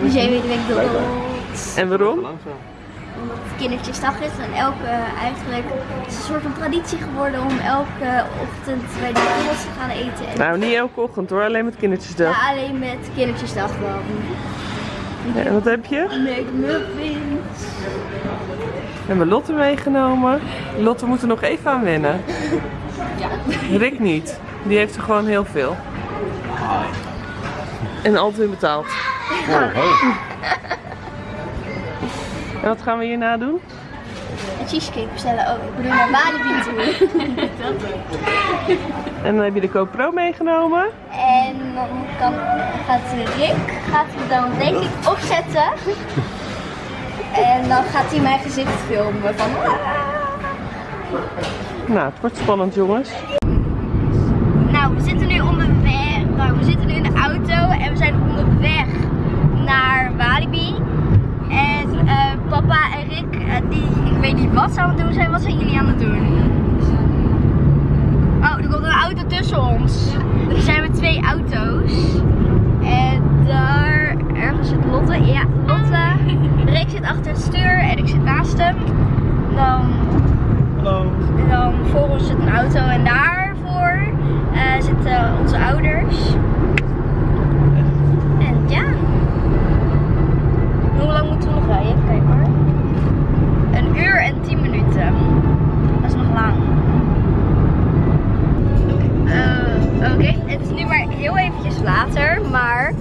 We zijn weer de week dood. En waarom? Omdat het kindertjesdag is en elke eigenlijk het is een soort van traditie geworden om elke ochtend bij de McDonald's te gaan eten. En Nou, niet elke ochtend hoor, alleen met kindertjesdag. ja, alleen met kindertjesdag dan. Ja, en wat heb je? McMuffins. We hebben Lotte meegenomen. Lotte moet er nog even aan wennen. Ja. Rick niet. Die heeft er gewoon heel veel. En altijd betaald. Oh. En wat gaan we hierna doen? Een cheesecake bestellen. Oh, ik bedoel naar Walibi toe. En dan heb je de GoPro meegenomen. En dan kan, gaat Rick gaat hem dan denk ik opzetten. En dan gaat hij mijn gezicht filmen van Nou, het wordt spannend jongens. Nou, we zitten nu onderweg. Nou, we zitten nu in de auto en we zijn onderweg naar Walibi. En eh, papa en Rick, eh, die, ik weet niet wat ze aan het doen zijn. Wat zijn jullie aan het doen? Oh, er komt een auto tussen ons. Er zijn met twee auto's. En daar ergens zit Lotte. Ja, Lotte. Rick zit achter het stuur en ik zit naast hem. Dan Hallo. en dan voor ons zit een auto en eh, zitten onze ouders. En ja. Hoe lang moeten we nog rijden? Kijken hoor. Een uur en tien minuten. Dat is nog lang. Eh, Oké, het is nu maar heel eventjes later, maar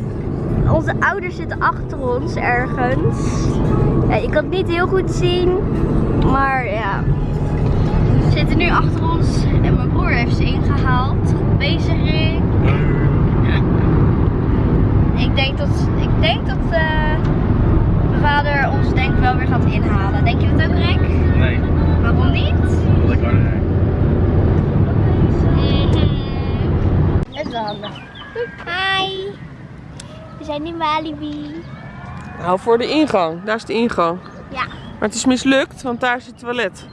onze ouders zitten achter ons ergens. Ja, je kan het niet heel goed zien, maar ja. Ze zitten nu achter ons en mijn broer heeft ze ingehaald. Bezig, Rick. Ik denk dat, ik denk dat eh, mijn vader ons denk ik wel weer gaat inhalen. Denk je dat ook, Rick? Nee, Waarom niet? lekker harder rijden. Het is wel handig. Hi. We zijn in Walibi. Nou, voor de ingang. Daar is de ingang. Ja. Maar het is mislukt, want daar is het toilet.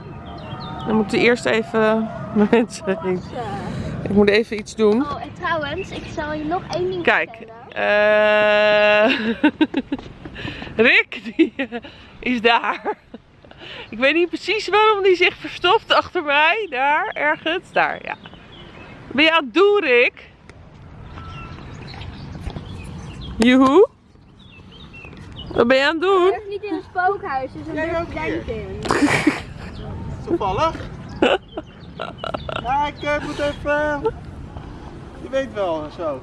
Dan moeten we eerst even met mensen heen. Ik moet even iets doen. Oh, en trouwens, ik zal je nog één ding Kijk. vertellen. eh Rick, die eh, is daar. Ik weet niet precies waarom die zich verstopt achter mij. Daar, ergens. Daar, ja. Wat Ben je aan het doen, Rick? Joehoe? Wat ben je aan het doen? is niet in een spookhuis, dus dan durf ook jij niet. niet in. Toevallig. Ja, ik eh, moet even... Je weet wel, zo.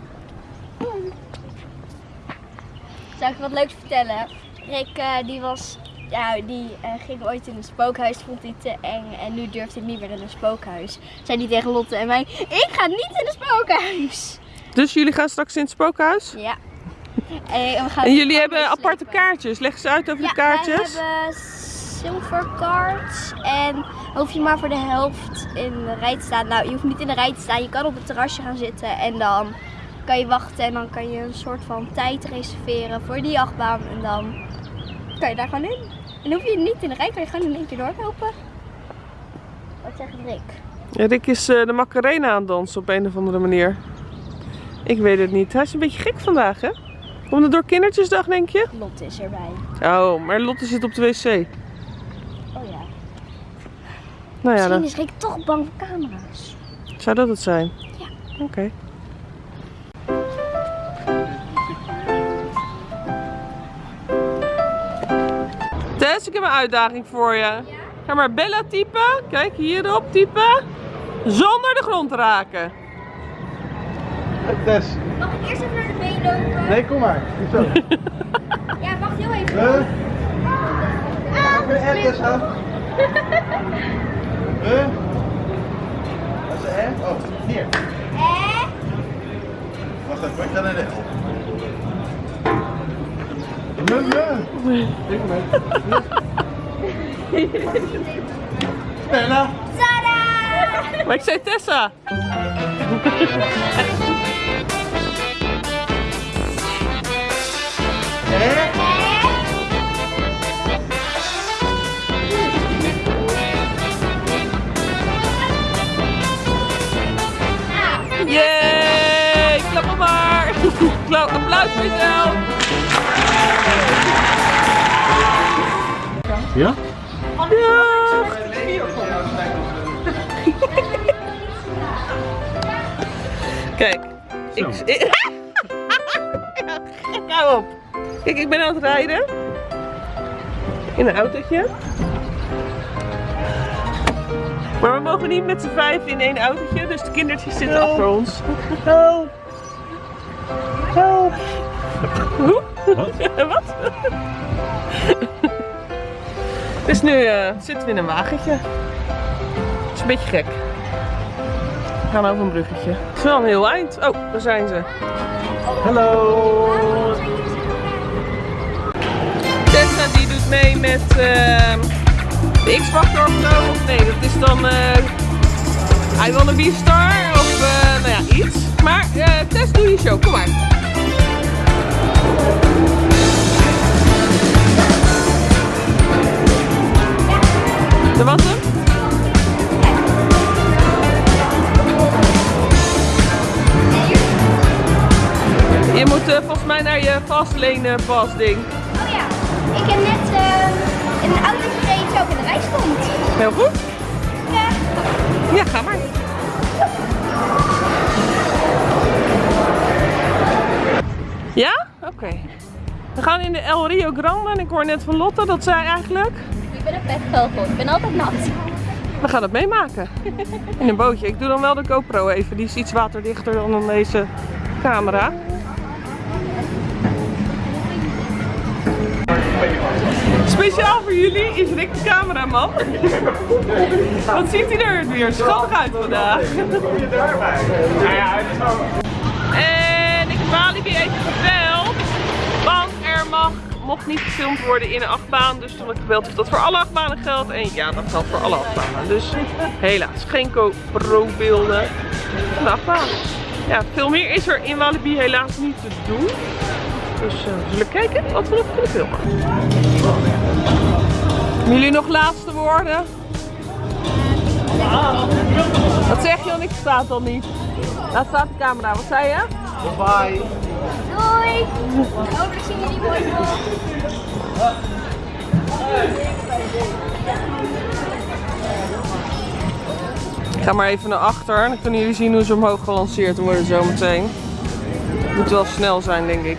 Zal ik wat leuks vertellen? Rick eh, die was, ja, die eh, ging ooit in een spookhuis, vond hij te eng en nu durft hij niet meer in een spookhuis. Zei hij tegen Lotte en mij, ik ga niet in een spookhuis. Dus jullie gaan straks in het spookhuis? Ja. En, we gaan En jullie hebben aparte kaartjes. Leg ze uit over Ja, de kaartjes. Wij hebben silver cards en hoef je maar voor de helft in de rij te staan. Nou, je hoeft niet in de rij te staan, je kan op het terrasje gaan zitten en dan kan je wachten en dan kan je een soort van tijd reserveren voor die achtbaan en dan kan je daar gewoon in. En hoef je niet in de rij, kan je gewoon in één keer doorlopen. Wat zegt Rick? Rick is eh, de Macarena aan het dansen op een of andere manier. Ik weet het niet. Hij is een beetje gek vandaag, hè? Komt het door kindertjesdag, denk je? Lotte is erbij. Oh, maar Lotte zit op de wc. Nou ja, Misschien is Rick toch bang voor camera's. zou dat het zijn. Ja. Oké. Tess, ik heb een uitdaging voor je. Ga maar Bella typen. Kijk, hierop typen. Zonder de grond te raken. Hey, Tess. Mag ik eerst even naar de been lopen? Nee, kom maar. Zo. Ja, wacht heel even. Huh? Ah, Tess? Huh? Wat is? Oh, hier. Eh? Wacht even, ik ga naar de L. Nee, nee. Ik. Stella. Maar ik zei Tessa. R. Yay! Klap maar! Applaus voor jezelf! Ja? Kijk, ik... Hou op! Kijk, ik ben aan het rijden. In een autootje. Maar we mogen niet met z'n vijf in één autootje, dus de kindertjes zitten Help. achter ons. Help! Help! Hoe? Wat? Wat? dus nu eh, zitten we in een wagentje. Het is een beetje gek. We gaan over een bruggetje. Het is wel een heel eind. Oh, daar zijn ze. Hallo! Tessa die doet mee met ehm, de X-Factor of zo. Nee, dat is dan eh I Wanna Be Star of eh, nou ja, iets. Maar eh Tess, doe je show. Kom maar. Dat was hem? Je moet volgens mij naar je vastlane pas ding. Oh ja, ik heb net in een auto zo ik in de rij stond. Heel goed. Ja. Ja, ga maar. Ja? Oké. We gaan in de El Rio Grande en ik hoor net van Lotte dat zij eigenlijk... Ik ben een petvogel, ik ben altijd nat. We gaan het meemaken. In een bootje. Ik doe dan wel de GoPro even. Die is iets waterdichter dan dan deze camera. Speciaal voor jullie is Rick de cameraman. Wat ziet hij er weer schattig uit vandaag. En ik heb Walibi even gebeld. Want er mag, mocht niet gefilmd worden in een achtbaan. Dus toen heb ik gebeld of dat voor alle achtbanen geldt. En ja, dat geldt voor alle achtbanen. Dus helaas, geen GoPro beelden van de achtbaan. Ja, veel meer is er in Walibi helaas niet te doen. Dus eh, we zullen kijken wat we nog kunnen filmen. Hebben Jullie nog laatste woorden? Wat zeg je? Want ik sta het al niet. Daar staat de camera. Wat zei je? Bye! Doei! Oh, daar zien jullie mooi. Ik ga maar even naar achter. Dan kunnen jullie zien hoe ze omhoog gelanceerd worden zometeen. Moet wel snel zijn, denk ik.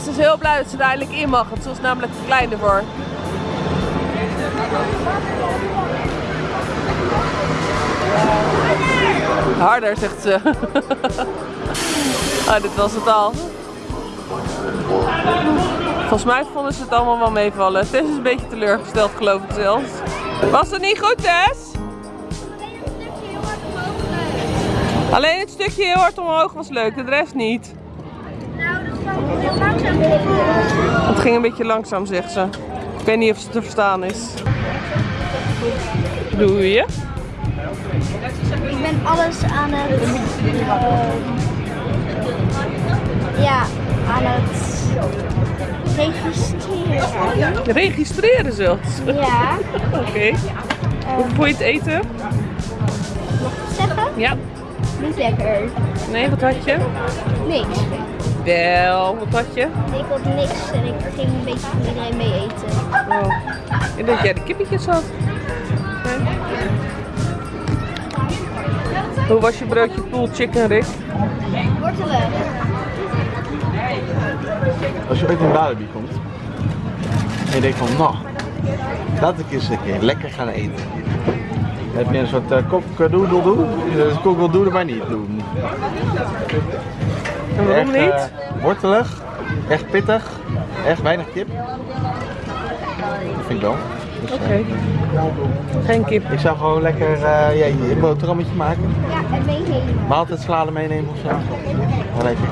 Tess is heel blij dat ze er eindelijk in mag, want ze was namelijk te klein ervoor. Harder, zegt ze. ah, dit was het al. Volgens mij vonden ze het allemaal wel meevallen. Tess is een beetje teleurgesteld, geloof ik zelfs. Was het niet goed, Tess? Alleen het stukje heel hard omhoog was leuk, de rest niet. Nou, dat is wel heel langzaam. Het ging een beetje langzaam, zegt ze. Ik weet niet of ze te verstaan is. Doe je? Ik ben alles aan het. eh, ja, aan het registreren. Registreren zelfs. Ja. Oké. Hoe vond je het eten? Zeggen? Ja. Niet lekker. Nee, wat had je? Niks. Wel, wat had je? Ik had niks en ik ging een beetje van iedereen mee eten. Oh. Ik dacht dat jij de kippetjes had. Nee. Hoe was je broodje pulled chicken, Rick? Wortelen. Als je ooit in Walibi komt en je denkt van, nou, laat ik eens een keer lekker gaan eten. Heb je een soort uh, kokdoedeldoe, dus kokdoedeldoe maar niet doen. En waarom Erg, niet? eh, wortelig, echt pittig, echt weinig kip. Dat vind ik wel. Dus, eh, Oké. Geen kip. ik zou gewoon lekker eh, ja, je boterhammetje maken. Ja, en meenemen. Maaltijd salade meenemen of zo. Wel lekker.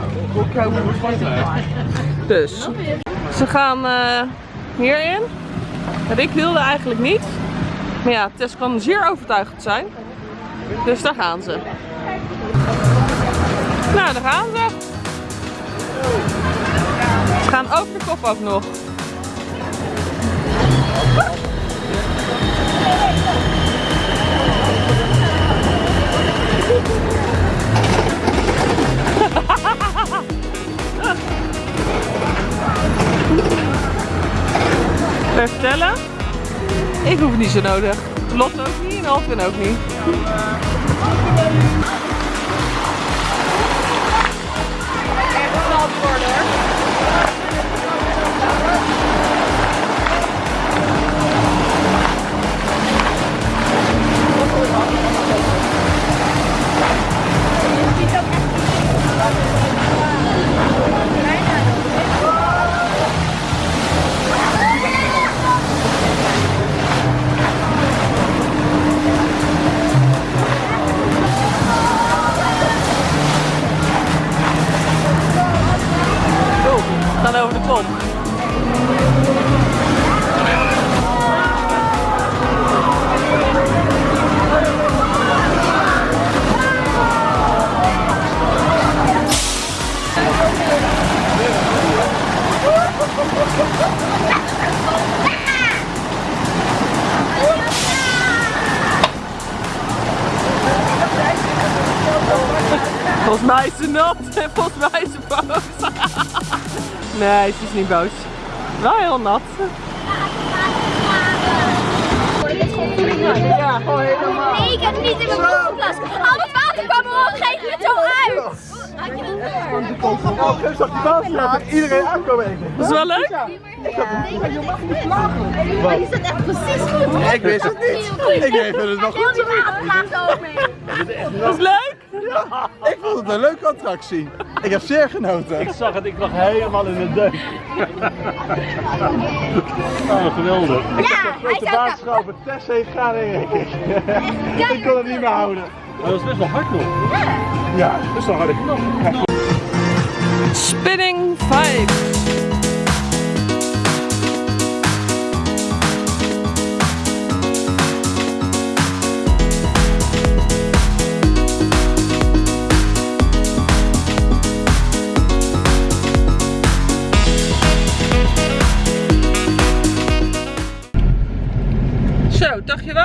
Dus, ze gaan eh, hierin. Rick wilde eigenlijk niet. Maar ja, Tess kan zeer overtuigend zijn. Dus daar gaan ze. Nou, daar gaan ze. Ze gaan over de kop ook nog. Ik hoef het niet zo nodig. Lot ook niet en Alvin ook niet. Kop. Volgens mij is ze nat. nee, ze is niet boos. Wel heel nat. Ja, gewoon helemaal. Nee, ik heb het niet in mijn broeklas. Al het water kwam er op een gegeven moment zo uit. Oh, geef zag die baas dat iedereen aankomen eten. Dat is wel leuk. Maar je zit echt precies goed. Ik wist het niet. Ik weet het nog goed. over. Dat is leuk. Ik vond het een leuke attractie. Ik heb zeer genoten. Ik zag het, ik lag helemaal in de deuk. Oh, geweldig. Ja, hij De zou baas schoven. Tess heeft gaan denk ik. Ik kon het niet meer houden. Maar dat is best wel hard nog. Ja, dat is wel harde knop. Spinning 5.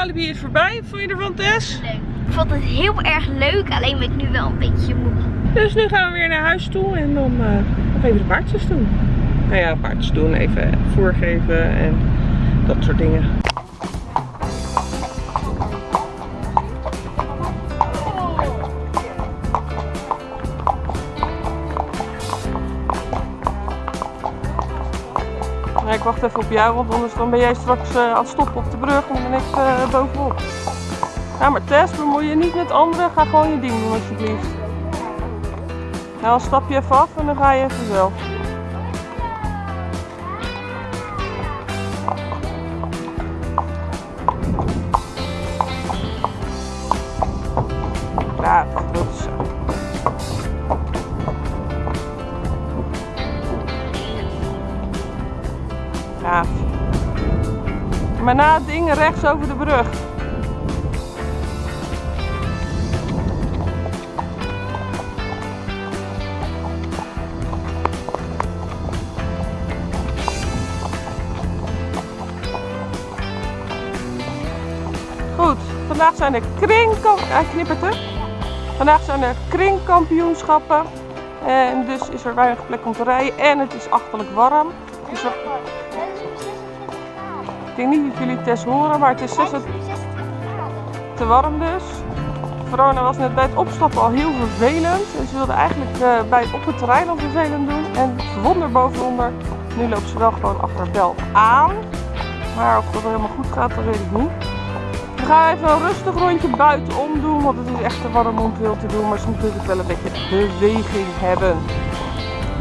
Walibi is voorbij. Vond je ervan, Tess? Ik vond het heel erg leuk, alleen ben ik nu wel een beetje moe. Dus nu gaan we weer naar huis toe en dan eh, nog even de paardjes doen. Nou ja, paardjes doen, even voorgeven en dat soort dingen. Ik wacht even op jou, want anders dan ben jij straks eh, aan het stoppen op de brug en dan ben ik bovenop. Ja, maar Tess, bemoei je niet met anderen. Ga gewoon je ding doen alsjeblieft. Nou, dan stap je even af en dan ga je even zelf. Braaf. Maar na het rechts over de brug. Goed, vandaag zijn er kringkamp... Hij knippert hè? Vandaag zijn er kringkampioenschappen. En dus is er weinig plek om te rijden. En het is achterlijk warm. Dus ik denk niet dat jullie het test horen, maar het is 26 te warm dus. Verona was net bij het opstappen al heel vervelend. En ze wilde eigenlijk eh, bij, op het terrein al vervelend doen. En wonder bovenonder. Nu loopt ze wel gewoon achter Bel aan. Maar of dat helemaal goed gaat, dat weet ik niet. We gaan even een rustig rondje buitenom doen, want het is echt te warm om veel te doen. Maar ze moeten natuurlijk wel een beetje beweging hebben.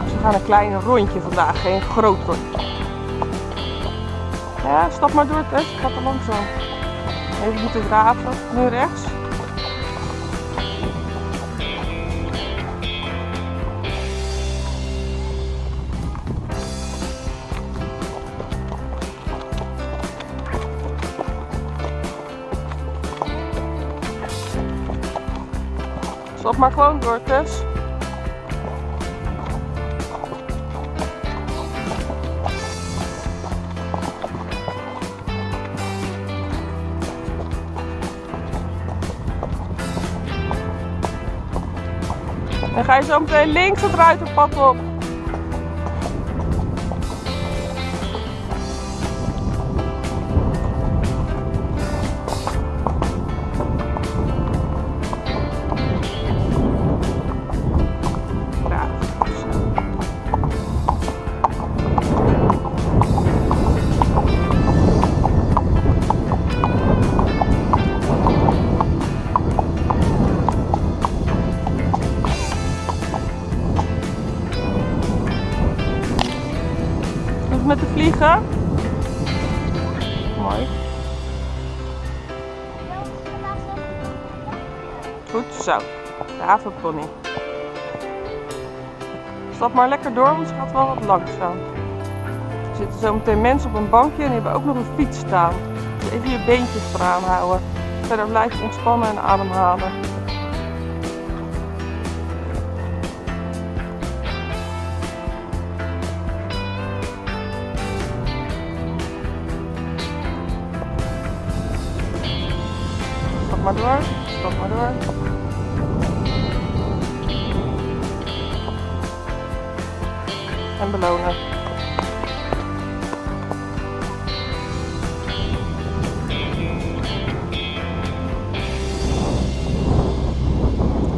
Dus we gaan een klein rondje vandaag, geen groot rondje. Ja, maar door het Ik Gaat er langzaam. Even moeten graven, Nu rechts. Stop maar gewoon door, Tess. Ga je zo meteen links het ruiterpad op. Stap maar lekker door, want ze gaat wel wat langzaam. Er zitten zo meteen mensen op een bankje en die hebben ook nog een fiets staan. Dus even je beentjes eraan houden. Verder blijf ontspannen en ademhalen. Stap maar door, stap maar door. Belonen.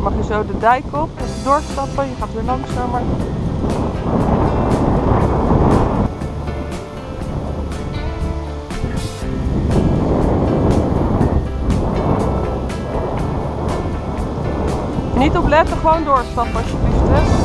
Mag je zo de dijk op, even doorstappen, je gaat weer langzamer. Niet op letten, gewoon doorstappen alsjeblieft. Hè.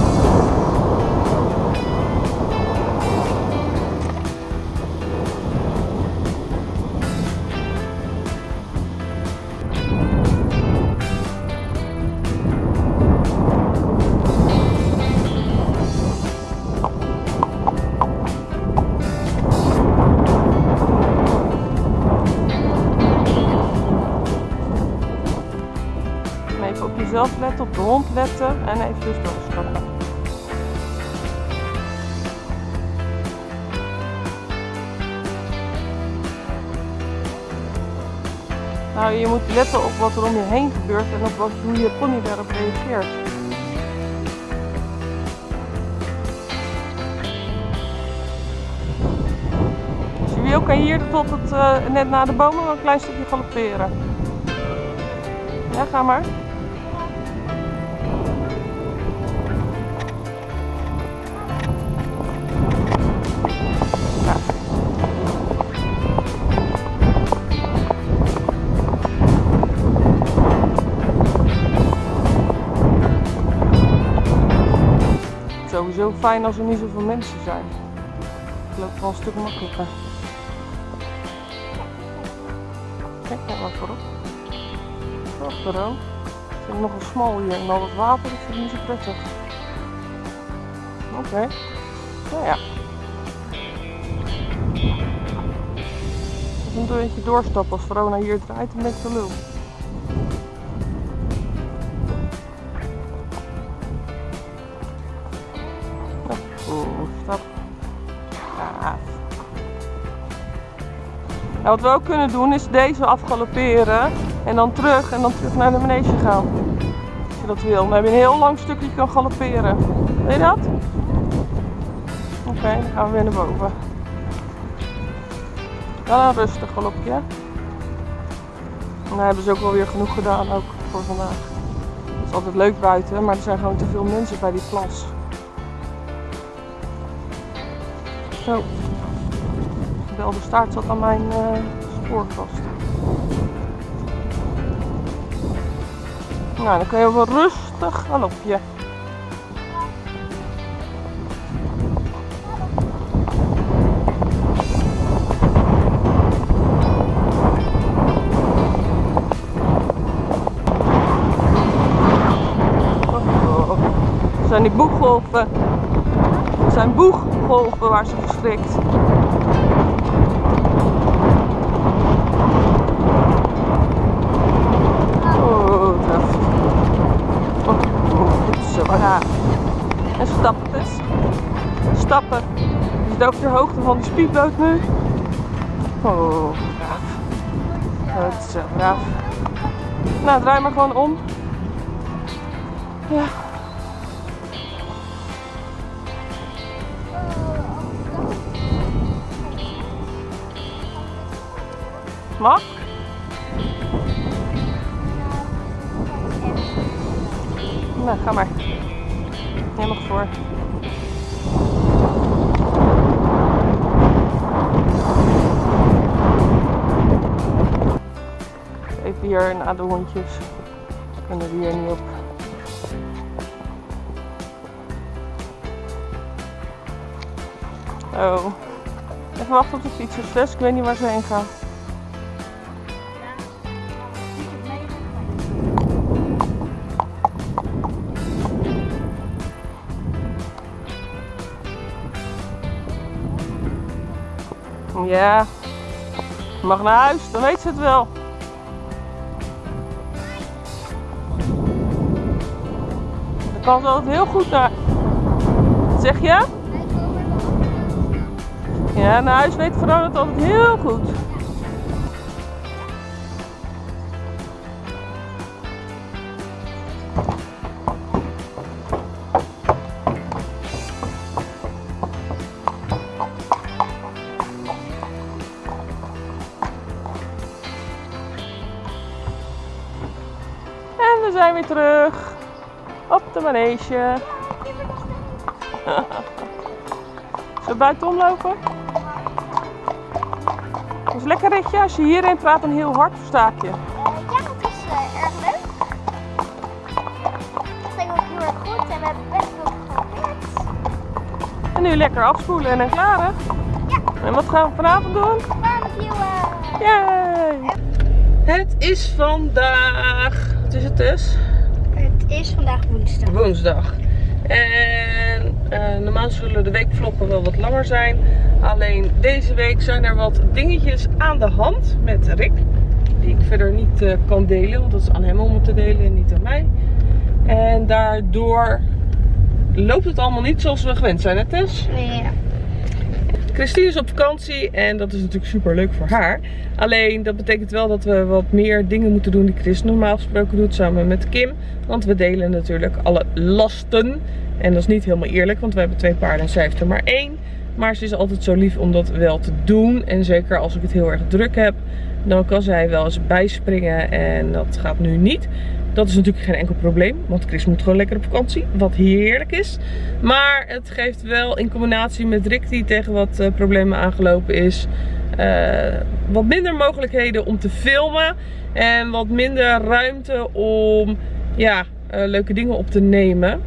Nou, je moet letten op wat er om je heen gebeurt en op wat, hoe je pony daarop reageert. Je wil kan hier tot het, eh, net na de bomen een klein stukje galopperen. Ja, ga maar. Sowieso fijn als er niet zoveel mensen zijn. Het loopt wel een stuk makkelijker. Kijk daar maar voorop. Achteraan. Het is nogal smal hier en al het water, ik vind het niet zo prettig. Oké. Nou ja. Even een beetje doorstappen als Verona hier draait, dan ben ik lul. Nou, wat we ook kunnen doen is deze afgalopperen en dan terug en dan terug naar de manege gaan. Als je dat wil. Dan heb je een heel lang stukje kan galopperen. Wil je dat? Oké, dan gaan we weer naar boven. Dan een rustig galopje. En dan hebben ze ook wel weer genoeg gedaan ook voor vandaag. Het is altijd leuk buiten, maar er zijn gewoon te veel mensen bij die plas. Zo. De belde staart zat aan mijn eh, spoor vast. Nou, dan kun je wel rustig. Oh, oh. Het zijn die boeggolven. Zijn boeggolven waar ze verstrikt. Oh, dat. Oh. Ja. En stappen dus. Stappen. Je zit over de hoogte van die speedboot nu. Oh, braaf. Dat is zo braaf. Nou, draai maar gewoon om. Ja. Mag? Nou, ga maar. Mag voor. Even hier naar de hondjes. Kunnen die hier niet op. Oh. Even wachten op de fietsers. Ik weet niet waar ze heen gaan. Ja. Je mag naar huis, dan weet ze het wel. Dan kan ze altijd heel goed naar... Wat zeg je? Ja, naar huis weet Verona het altijd heel goed. Manege. Zullen we buitenom lopen? Dat is een lekker ritje. Als je hierin praat dan heel hard, versta ik je. ja, dat is eh, erg leuk. Het ging ook heel erg goed en we hebben best wel geleerd. En nu lekker afspoelen en dan klaar hè? Ja. En wat gaan we vanavond doen? Barbecue. Yay! Het is vandaag, wat is het dus? Het is vandaag woensdag. Woensdag. En eh, normaal zullen de weekvloggen wel wat langer zijn. Alleen deze week zijn er wat dingetjes aan de hand met Rick. Die ik verder niet eh, kan delen. Want dat is aan hem om het te delen en niet aan mij. En daardoor loopt het allemaal niet zoals we gewend zijn, hè Tess? Ja. Christine is op vakantie en dat is natuurlijk super leuk voor haar. Alleen dat betekent wel dat we wat meer dingen moeten doen die Chris normaal gesproken doet samen met Kim. Want we delen natuurlijk alle lasten. En dat is niet helemaal eerlijk, want we hebben twee paarden en zij heeft er maar één. Maar ze is altijd zo lief om dat wel te doen. En zeker als ik het heel erg druk heb, dan kan zij wel eens bijspringen. En dat gaat nu niet. Dat is natuurlijk geen enkel probleem, want Chris moet gewoon lekker op vakantie, wat heerlijk is. Maar het geeft wel in combinatie met Rick die tegen wat eh, problemen aangelopen is, eh, wat minder mogelijkheden om te filmen en wat minder ruimte om ja, eh, leuke dingen op te nemen.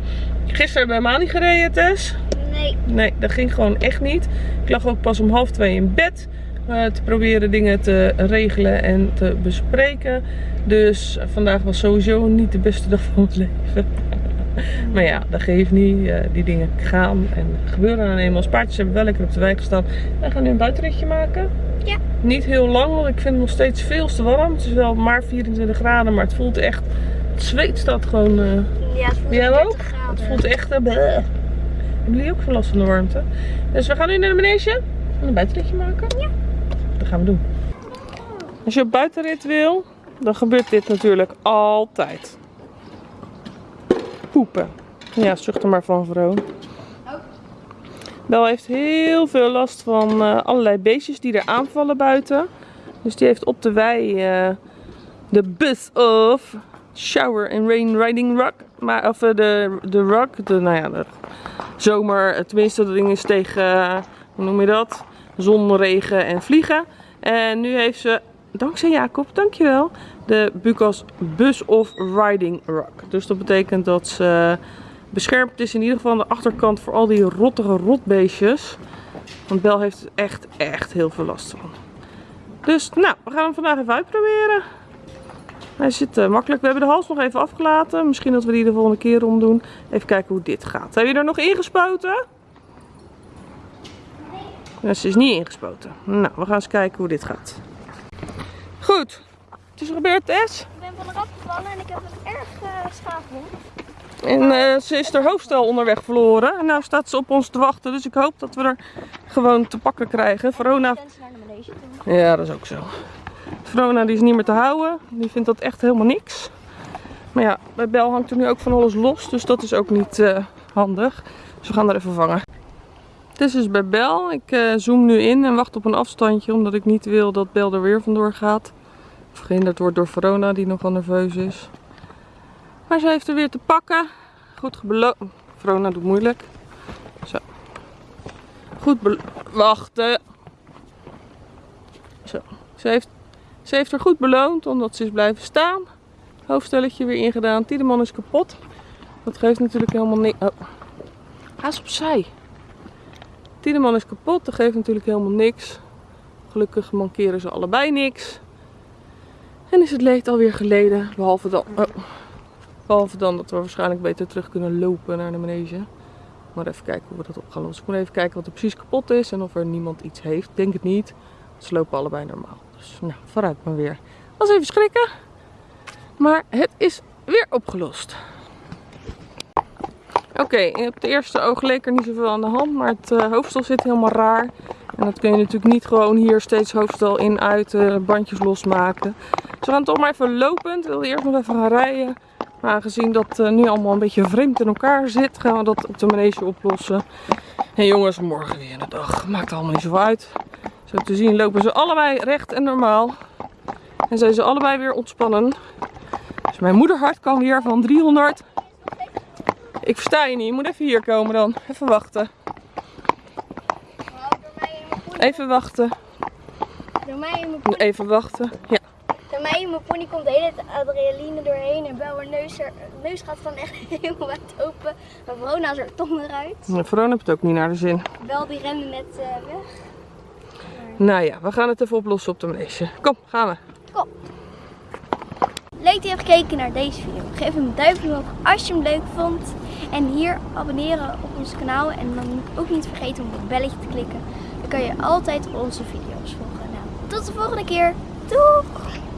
Gisteren hebben we helemaal niet gereden, Tess. Nee. Nee, dat ging gewoon echt niet. Ik lag ook pas om half twee in bed. Eh, te proberen dingen te regelen en te bespreken. Dus vandaag was sowieso niet de beste dag van mijn leven. maar ja, dat geeft niet. Eh, die dingen gaan en gebeuren dan eenmaal. Spaartjes hebben wel lekker op de wijk gestaan. Wij gaan nu een buitenritje maken. Ja. Niet heel lang, want ik vind het nog steeds veel te warm. Het is wel maar 24 graden, maar het voelt echt... Het zweet staat gewoon... eh, Ja, het voelt Jij 30 ook? het voelt echt... bleh. Hebben jullie ook veel last van de warmte? Dus we gaan nu naar de manege en een buitenritje maken. Ja. Doen. Als je buitenrit wil, dan gebeurt dit natuurlijk altijd. Poepen. Ja, zucht er maar van, vrouw. Bel heeft heel veel last van eh, allerlei beestjes die er aanvallen buiten. Dus die heeft op de wei eh, de bus of shower and rain riding rug. Maar, of eh, de, de rug, de, nou ja, de zomer, tenminste dat ding is tegen, hoe noem je dat? Zon, regen en vliegen. En nu heeft ze, dankzij Jacob, dankjewel, de Bucas Bus of Riding Rug. Dus dat betekent dat ze beschermd is in ieder geval aan de achterkant voor al die rottige rotbeestjes. Want Bel heeft er echt, echt heel veel last van. Dus nou, we gaan hem vandaag even uitproberen. Hij zit eh, makkelijk. We hebben de hals nog even afgelaten. Misschien dat we die de volgende keer omdoen. Even kijken hoe dit gaat. Heb je er nog ingespoten? Ja, ze is niet ingespoten. Nou, we gaan eens kijken hoe dit gaat. Goed. Het is gebeurd, Tess. Ik ben van eraf gevallen en ik heb een erg uh, schaafwond. En eh, ze is haar hoofdstel onderweg verloren. En nu staat ze op ons te wachten. Dus ik hoop dat we er gewoon te pakken krijgen. Verona de. Ja, dat is ook zo. Verona die is niet meer te houden. Die vindt dat echt helemaal niks. Maar ja, bij Bel hangt er nu ook van alles los. Dus dat is ook niet eh, handig. Dus we gaan er even vangen. Is dus bij Bel. Ik eh, zoom nu in en wacht op een afstandje. Omdat ik niet wil dat Bel er weer vandoor gaat. Of gehinderd wordt door Verona die nogal nerveus is. Maar ze heeft er weer te pakken. Goed beloond. Verona doet moeilijk. Zo. Goed Wachten. Zo. Ze heeft, ze heeft er goed beloond omdat ze is blijven staan. Hoofdstelletje weer ingedaan. Tiedeman is kapot. Dat geeft natuurlijk helemaal niks. Oh. Ga eens opzij. Tiedeman is kapot. Dat geeft natuurlijk helemaal niks. Gelukkig mankeren ze allebei niks. En is het leed alweer geleden. Behalve dan, oh. Behalve dan dat we waarschijnlijk beter terug kunnen lopen naar de manege. Maar even kijken hoe we dat op gaan lossen. Ik moet even kijken wat er precies kapot is en of er niemand iets heeft. Denk het niet. Ze lopen allebei normaal. Dus nou, vooruit maar weer. Was even schrikken. Maar het is weer opgelost. Oké, op het eerste oog leek er niet zoveel aan de hand. Maar het eh, hoofdstel zit helemaal raar. En dat kun je natuurlijk niet gewoon hier steeds hoofdstel in, uit, eh, bandjes losmaken. Dus we gaan toch maar even lopend. Ik wilde eerst nog even gaan rijden. Maar aangezien dat eh, nu allemaal een beetje vreemd in elkaar zit, gaan we dat op de manege oplossen. En jongens, morgen weer een dag. Maakt allemaal niet zo uit. Zo te zien lopen ze allebei recht en normaal. En zijn ze allebei weer ontspannen. Dus mijn moederhart kan weer van 300. Ik versta je niet. Je moet even hier komen dan. Even wachten. Even wachten. door mij in mijn pony, Even wachten. Ja. door mij in mijn pony komt de hele adrenaline doorheen. En Bel haar neus, neus gaat van echt helemaal wijd open. Maar Verona is er tong eruit. Nou, Verona heeft het ook niet naar de zin. Bel die rende net eh, weg. Nou ja, we gaan het even oplossen op de manege. Kom, gaan we. Leuk dat je hebt gekeken naar deze video. Geef hem een duimpje omhoog als je hem leuk vond. En hier abonneren op ons kanaal. En dan ook niet vergeten om op het belletje te klikken. Dan kan je altijd onze video's volgen. Nou, tot de volgende keer. Doeg!